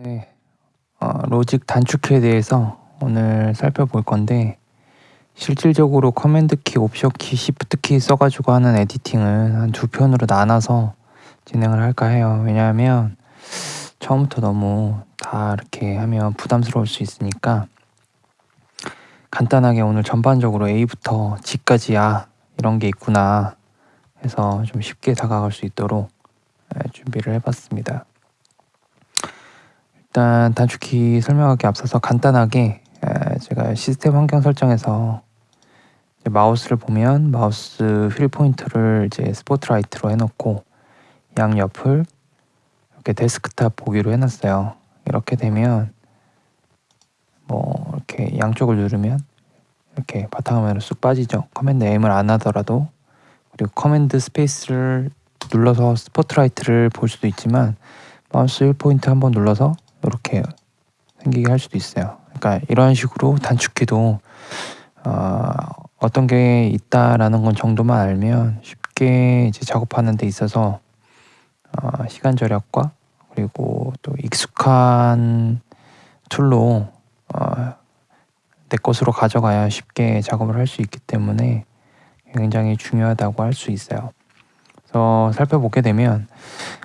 네, 어, Logic 단축키에 대해서 오늘 살펴볼 건데 실질적으로 command 키, 옵션 키, 시프트 키 써가지고 하는 editing은 한 두 편으로 나눠서 진행을 할까 해요. 왜냐하면 처음부터 너무 다 이렇게 하면 부담스러울 수 있으니까 간단하게 오늘 전반적으로 A부터 Z까지 야 이런 게 있구나 해서 좀 쉽게 다가갈 수 있도록 예, 준비를 해봤습니다. 일단 단축키 설명하기 앞서서 간단하게 제가 시스템 환경 설정에서 마우스를 보면 마우스 휠 포인트를 이제 스포트라이트로 해놓고 양옆을 이렇게 데스크탑 보기로 해놨어요. 이렇게 되면 뭐 이렇게 양쪽을 누르면 이렇게 바탕화면으로 쑥 빠지죠. command M을 안 하더라도 그리고 Command Space를 눌러서 Spotlight를 볼 수도 있지만 마우스 휠 포인트 한번 눌러서 이렇게 생기게 할 수도 있어요. 그러니까 이런 식으로 단축키도 어, 어떤 게 있다라는 건 정도만 알면 쉽게 이제 작업하는 데 있어서 어, 시간 절약과 그리고 또 익숙한 툴로 어, 내 것으로 가져가야 쉽게 작업을 할 수 있기 때문에 굉장히 중요하다고 할 수 있어요. 그래서 살펴보게 되면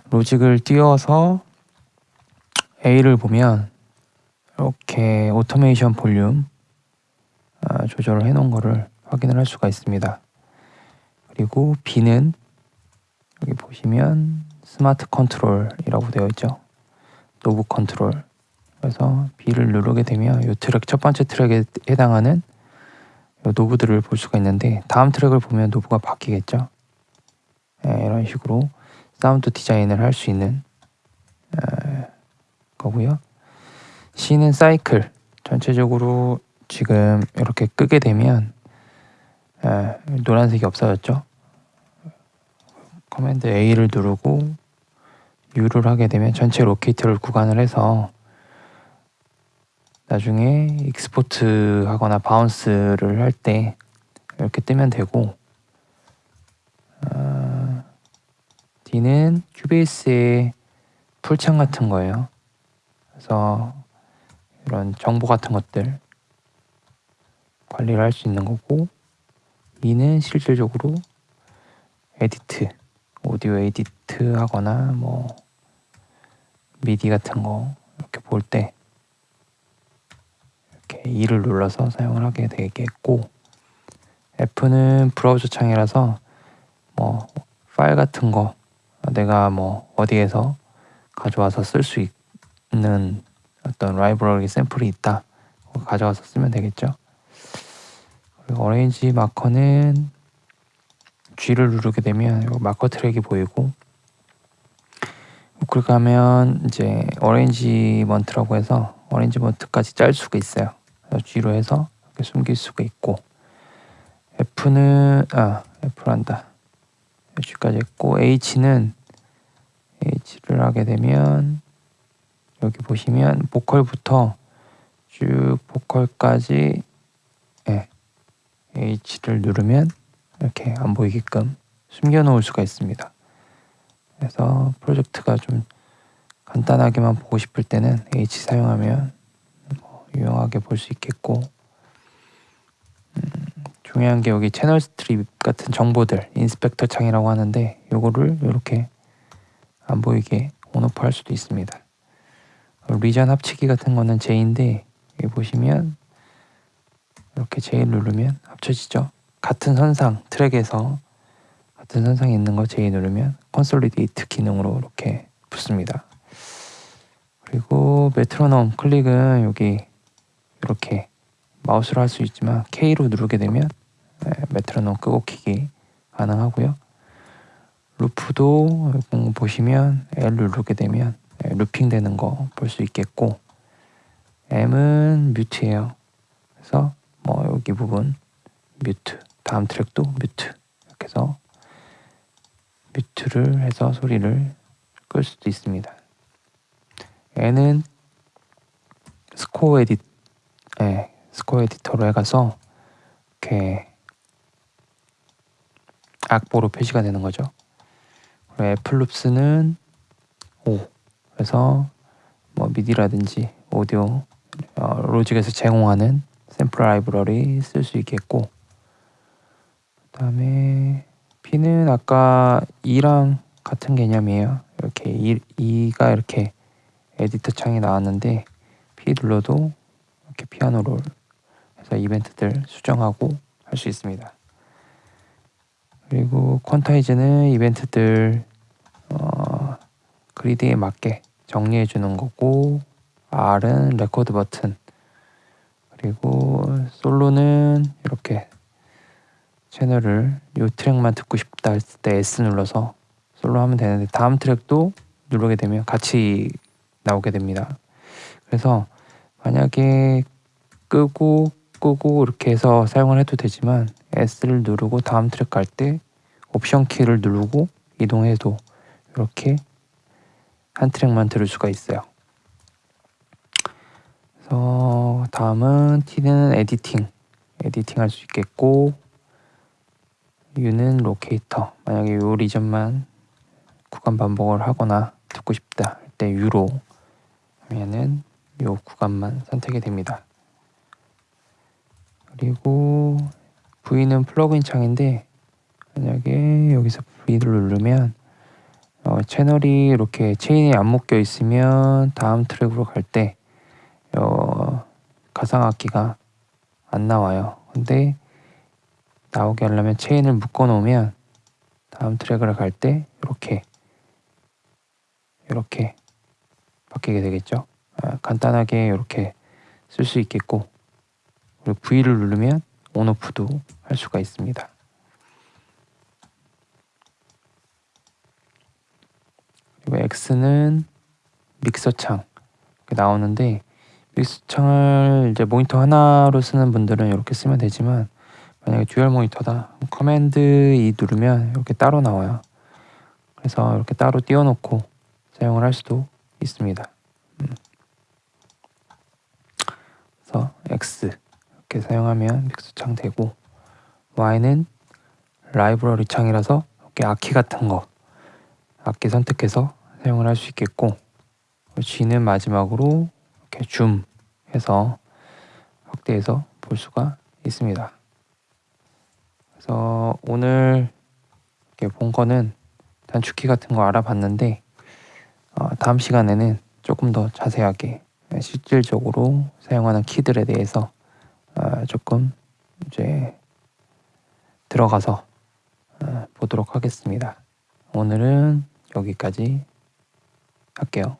로직을 띄워서 A를 보면 이렇게 automation 볼륨 아, 조절을 해놓은 거를 확인을 할 수가 있습니다. 그리고 B는 여기 보시면 Smart Control이라고 되어 있죠. Knob control. 그래서 B를 누르게 되면 이 트랙 첫 번째 트랙에 해당하는 knob들을 볼 수가 있는데 다음 트랙을 보면 knob가 바뀌겠죠. 네, 이런 식으로 사운드 디자인을 할 수 있는 에, 거고요. C는 사이클. 전체적으로 지금 이렇게 끄게 되면 에, 노란색이 없어졌죠. Command A를 누르고 U를 하게 되면 전체 locator를 구간을 해서 나중에 export 하거나 bounce를 할 때 이렇게 뜨면 되고 어, D는 Cubase의 pool창 같은 거예요. 그래서 이런 정보 같은 것들 관리를 할 수 있는 거고 E는 실질적으로 edit, 오디오 edit 하거나 뭐 미디 같은 거 이렇게 볼 때 이렇게 E를 눌러서 사용을 하게 되겠고 F는 브라우저 창이라서 뭐 파일 같은 거 내가 뭐 어디에서 가져와서 쓸 수 있 는 어떤 라이브러리 샘플이 있다. 가져와서 쓰면 되겠죠. 그리고 arrange marker는 G를 누르게 되면 마커 트랙이 보이고 클릭하면 이제 arrangement라고 해서 arrangement까지 짤 수가 있어요. G로 해서 이렇게 숨길 수가 있고 F는 아 F란다. G까지 했고 H는 H를 하게 되면 여기 보시면 보컬부터 쭉 보컬까지 네, H를 누르면 이렇게 안 보이게끔 숨겨 놓을 수가 있습니다. 그래서 프로젝트가 좀 간단하게만 보고 싶을 때는 H 사용하면 뭐 유용하게 볼 수 있겠고 음, 중요한 게 여기 channel strip 같은 정보들 inspector 창이라고 하는데 요거를 이렇게 안 보이게 on off 할 수도 있습니다. region 합치기 같은 거는 J인데 여기 보시면 이렇게 J 누르면 합쳐지죠. 같은 선상 트랙에서 같은 선상에 있는 거 J 누르면 consolidate 기능으로 이렇게 붙습니다. 그리고 메트로놈 클릭은 여기 이렇게 마우스로 할 수 있지만 K로 누르게 되면 메트로놈 끄고 키기 가능하고요. 루프도 보시면 L 누르게 되면 looping 되는 거 볼 수 있겠고 M은 mute예요. 그래서 뭐 여기 부분 mute 다음 트랙도 mute 이렇게 해서 mute를 해서 소리를 끌 수도 있습니다. N은 score edi 네, score editor로 해가서 이렇게 악보로 표시가 되는 거죠. 애플룹스는 5 그래서 뭐 미디라든지 오디오 어, 로직에서 제공하는 샘플 라이브러리 쓸 수 있겠고 그 다음에 P는 아까 E랑 같은 개념이에요. 이렇게 E, E가 이렇게 에디터 창이 나왔는데 P 눌러도 이렇게 piano roll 해서 이벤트들 수정하고 할 수 있습니다. 그리고 quantize는 이벤트들 어, grid에 맞게 정리해 주는 거고 R은 레코드 버튼 그리고 솔로는 이렇게 채널을 이 트랙만 듣고 싶다 했을 때 S 눌러서 솔로 하면 되는데 다음 트랙도 누르게 되면 같이 나오게 됩니다. 그래서 만약에 끄고 끄고 이렇게 해서 사용을 해도 되지만 S를 누르고 다음 트랙 갈 때 옵션 키를 누르고 이동해도 이렇게 한 트랙만 들을 수가 있어요. 그래서 다음은 T는 에디팅, 에디팅 할 수 있겠고 U는 locator, 만약에 요 region만 구간 반복을 하거나 듣고 싶다 할 때 U로 하면은 요 구간만 선택이 됩니다. 그리고 V는 플러그인 창인데 만약에 여기서 V를 누르면 어, 채널이 이렇게 체인이 안 묶여 있으면 다음 트랙으로 갈때 어, 가상악기가 안 나와요. 근데 나오게 하려면 체인을 묶어 놓으면 다음 트랙을 갈 때 이렇게 이렇게 바뀌게 되겠죠. 아, 간단하게 이렇게 쓸 수 있겠고 그리고 V를 누르면 온오프도 할 수가 있습니다. 그리고 X는 믹서 창 나오는데 믹서 창을 이제 모니터 하나로 쓰는 분들은 이렇게 쓰면 되지만 만약에 dual 모니터다 Command E 누르면 이렇게 따로 나와요. 그래서 이렇게 따로 띄워놓고 사용을 할 수도 있습니다. 음. 그래서 X 이렇게 사용하면 믹서 창 되고 Y는 라이브러리 창이라서 이렇게 악기 같은 거 악기 선택해서 사용을 할 수 있겠고 G는 마지막으로 이렇게 줌 해서 확대해서 볼 수가 있습니다. 그래서 오늘 이렇게 본 거는 단축키 같은 거 알아봤는데 어, 다음 시간에는 조금 더 자세하게 실질적으로 사용하는 키들에 대해서 어, 조금 이제 들어가서 어, 보도록 하겠습니다. 오늘은 여기까지 할게요.